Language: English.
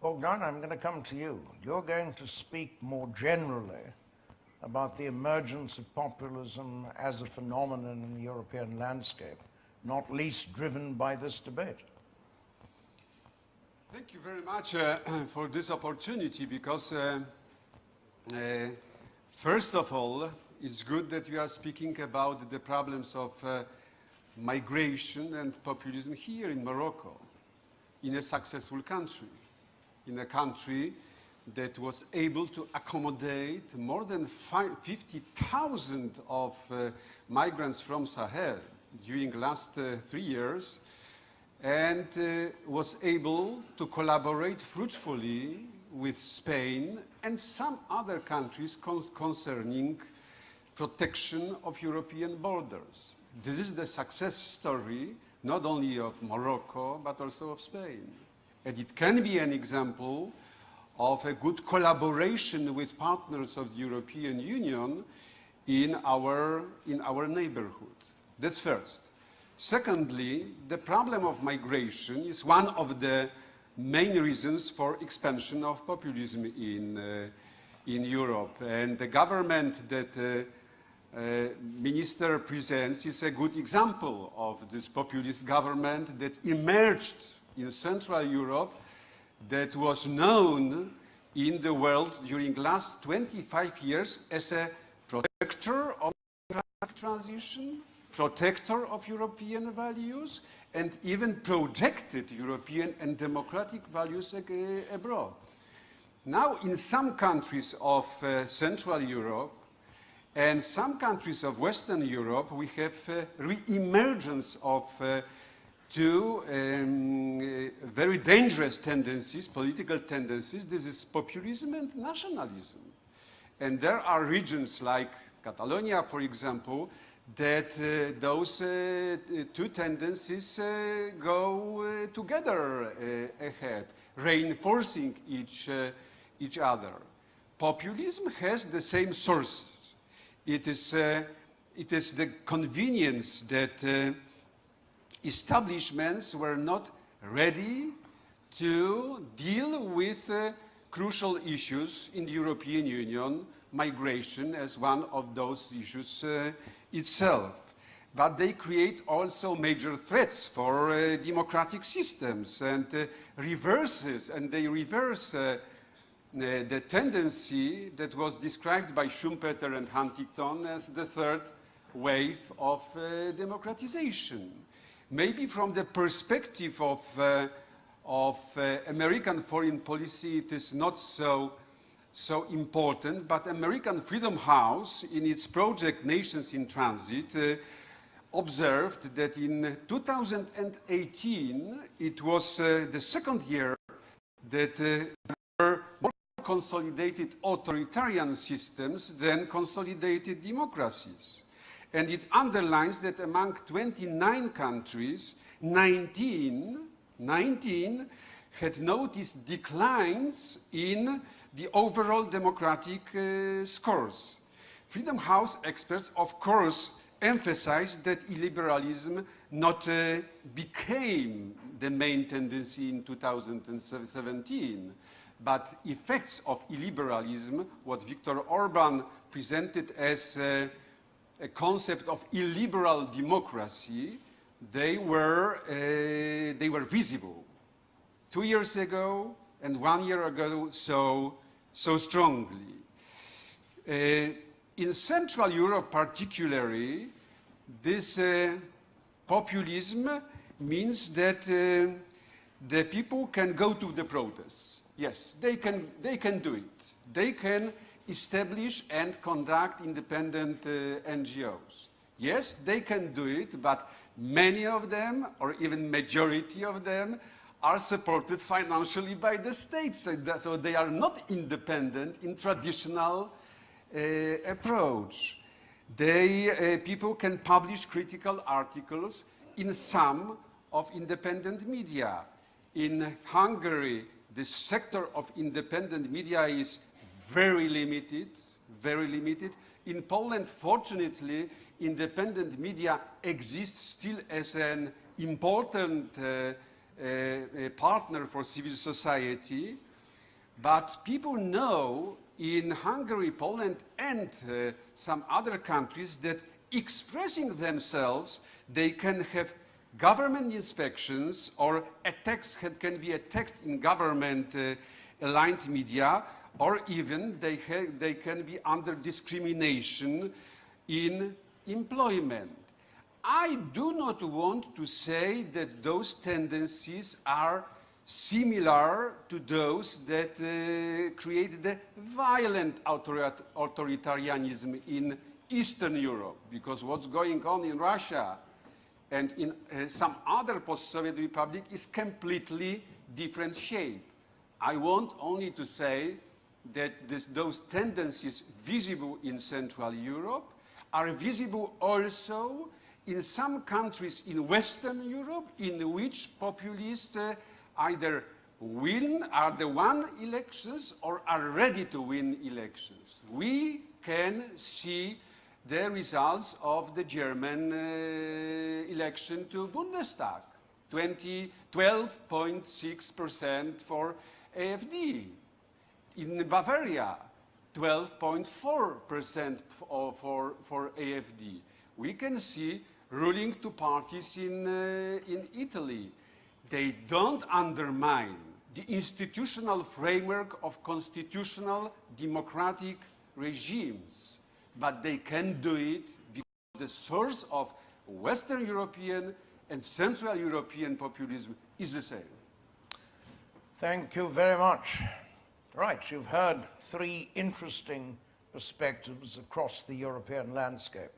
Bogdan, I'm going to come to you. You're going to speak more generally about the emergence of populism as a phenomenon in the European landscape, not least driven by this debate. Thank you very much uh, for this opportunity because, uh, uh, first of all, it's good that you are speaking about the problems of uh, migration and populism here in Morocco, in a successful country, in a country that was able to accommodate more than 50,000 of uh, migrants from Sahel during the last uh, three years and uh, was able to collaborate fruitfully with Spain and some other countries con concerning protection of European borders. This is the success story not only of Morocco but also of Spain. And it can be an example of a good collaboration with partners of the European Union in our, in our neighborhood. That's first. Secondly, the problem of migration is one of the main reasons for expansion of populism in, uh, in Europe. And the government that uh, uh, minister presents is a good example of this populist government that emerged in Central Europe that was known in the world during the last 25 years as a protector of transition, protector of European values and even projected European and democratic values abroad. Now, in some countries of uh, Central Europe and some countries of Western Europe, we have uh, re-emergence of uh, two um, uh, very dangerous tendencies, political tendencies. This is populism and nationalism. And there are regions like Catalonia, for example, that uh, those uh, two tendencies uh, go uh, together uh, ahead, reinforcing each, each other. Populism has the same sources. It is, it is the convenience that establishments were not ready to deal with crucial issues in the European Union, migration as one of those issues itself. But they create also major threats for uh, democratic systems and uh, reverses, and they reverse uh, uh the tendency that was described by Schumpeter and Huntington as the third wave of uh, democratization. Maybe from the perspective of, uh, of American foreign policy, it is not so so important, but American Freedom House, in its project Nations in Transit, uh, observed that in 2018, it was uh, the second year that uh, there were more consolidated authoritarian systems than consolidated democracies. And it underlines that among 29 countries, 19, 19 had noticed declines in the overall democratic uh, scores. Freedom House experts, of course, emphasized that illiberalism not uh, became the main tendency in 2017, but effects of illiberalism, what Viktor Orban presented as uh, a concept of illiberal democracy, they were, uh, they were visible. Two years ago and one year ago, so so strongly. Uh, in Central Europe particularly, this uh, populism means that uh, the people can go to the protests. Yes, they can, they can do it. They can establish and conduct independent uh, NGOs. Yes, they can do it, but many of them, or even majority of them, are supported financially by the state. So, that, so they are not independent in traditional uh, approach. They, uh, people can publish critical articles in some of independent media. In Hungary, the sector of independent media is very limited, very limited. In Poland, fortunately, independent media exists still as an important uh, a partner for civil society, But people know in Hungary, Poland, and uh, some other countries that expressing themselves, they can have government inspections or attacks can, can be attacked in government uh, aligned media or even they, they can be under discrimination in employment. I do not want to say that those tendencies are similar to those that uh, create the violent autorit- authoritarianism in Eastern Europe, because what's going on in Russia and in uh, some other post-Soviet republic is completely different shape. I want only to say that this, those tendencies visible in Central Europe are visible also in some countries in Western Europe in which populists uh, either win, are the won elections or are ready to win elections. We can see the results of the German uh, election to Bundestag. 20, 12.6% for AFD. In Bavaria, 12.4% for, for, for AFD. We can see ruling two parties in, uh, in Italy. They don't undermine the institutional framework of constitutional democratic regimes, but they can do it because the source of Western European and Central European populism is the same. Thank you very much. Right, you've heard three interesting perspectives across the European landscape.